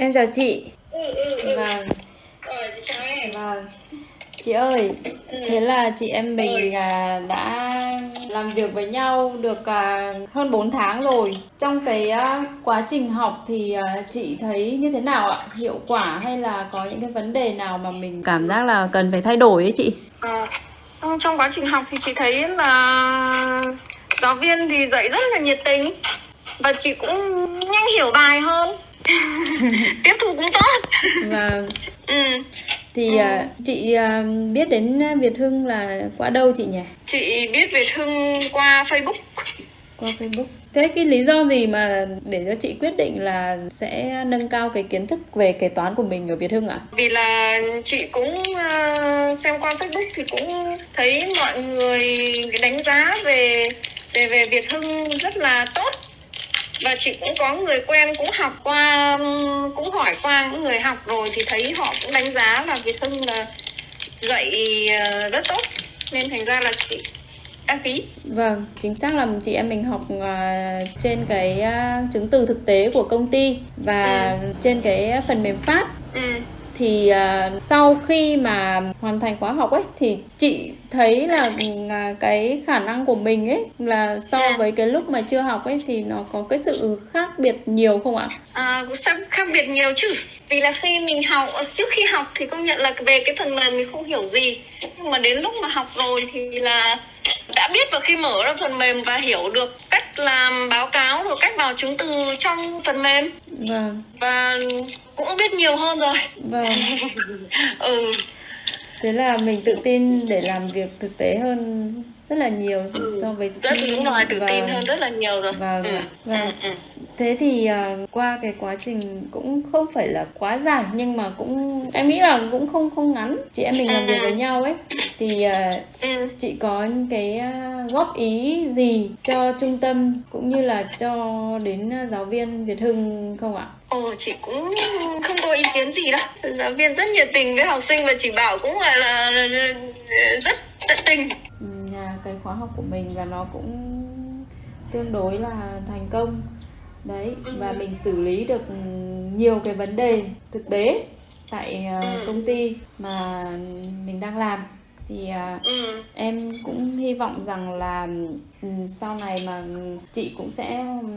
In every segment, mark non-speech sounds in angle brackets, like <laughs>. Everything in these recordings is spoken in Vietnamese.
Em chào chị. ừ ừ ừ Vâng, vâng. Chị ơi, Ừ. thế là chị em mình à, đã làm việc với nhau được à, hơn 4 tháng rồi. Trong cái à, quá trình học thì chị thấy như thế nào ạ? Hiệu quả hay là có những cái vấn đề nào mà mình cảm giác là cần phải thay đổi ấy chị? Ờ, trong quá trình học thì chị thấy là giáo viên thì dạy rất là nhiệt tình và chị cũng nhanh hiểu bài hơn <laughs> tiếp thu cũng tốt Và ừ. thì à, chị à, biết đến Việt Hưng là qua đâu chị nhỉ? chị biết Việt Hưng qua Facebook Qua Facebook. Thế cái lý do gì mà để cho chị quyết định là sẽ nâng cao cái kiến thức về kế toán của mình ở Việt Hưng ạ? vì là chị cũng ờ, xem qua Facebook thì cũng thấy mọi người đánh giá về về về Việt Hưng rất là tốt và chị cũng có người quen cũng học qua cũng hỏi qua những người học rồi thì thấy họ cũng đánh giá là Việt Hưng là dạy ờ, rất tốt. Nên thành ra là chị đăng ký. Vâng, chính xác là chị em mình học à, trên cái à, chứng từ thực tế của công ty và trên cái phần mềm phát. Ừ. thì à, sau khi mà hoàn thành khóa học ấy thì chị thấy là à, cái khả năng của mình ấy là so Ừ. với cái lúc mà chưa học ấy thì nó có cái sự khác biệt nhiều không ạ? À, cũng khác, biệt nhiều chứ vì là khi mình học trước khi học thì công nhận là về cái phần mềm mình không hiểu gì nhưng mà đến lúc mà học rồi thì là đã biết và khi mở ra phần mềm và hiểu được làm báo cáo rồi cách vào chứng từ trong phần mềm. Vâng, và cũng biết nhiều hơn rồi. Vâng. <laughs> ừ. Thế là mình tự tin để làm việc thực tế hơn rất là nhiều Ừ, so với rất đúng rồi tự tin Vâng. hơn rất là nhiều rồi Vâng ừ. ạ, vâng. Ừ, ừ. Thế thì à, qua cái quá trình cũng không phải là quá dài nhưng mà cũng em nghĩ là cũng không không ngắn. Chị em mình làm việc với nhau ấy thì à, Ừ. chị có những cái à, góp ý gì cho trung tâm cũng như là cho đến giáo viên Việt Hưng không ạ? Ồ, chị cũng không có ý kiến gì đâu. Giáo viên rất nhiệt tình với học sinh và chị bảo cũng là, là, là, là rất tận tình. Ừ, cái khóa học của mình và nó cũng tương đối là thành công đấy và mình xử lý được nhiều cái vấn đề thực tế tại à, Ừ. công ty mà mình đang làm thì à, Ừ. em hy vọng rằng là ừ, sau này mà chị cũng sẽ ừ,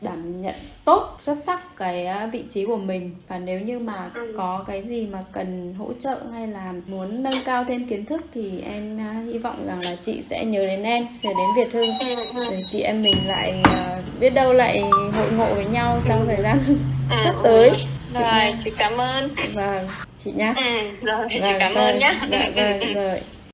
đảm nhận tốt xuất sắc cái à, vị trí của mình và nếu như mà Ừ. có cái gì mà cần hỗ trợ hay là muốn nâng cao thêm kiến thức thì em à, hy vọng rằng là chị sẽ nhớ đến em nhớ đến Việt Hưng Ừ. Ừ. để chị em mình lại à, biết đâu lại hội ngộ với nhau trong thời gian Ừ. sắp tới Rồi, chị cảm ơn. vâng chị nhá Ừ, rồi, chị Vâng, cảm vâng, ơn nhé. dạ vâng rồi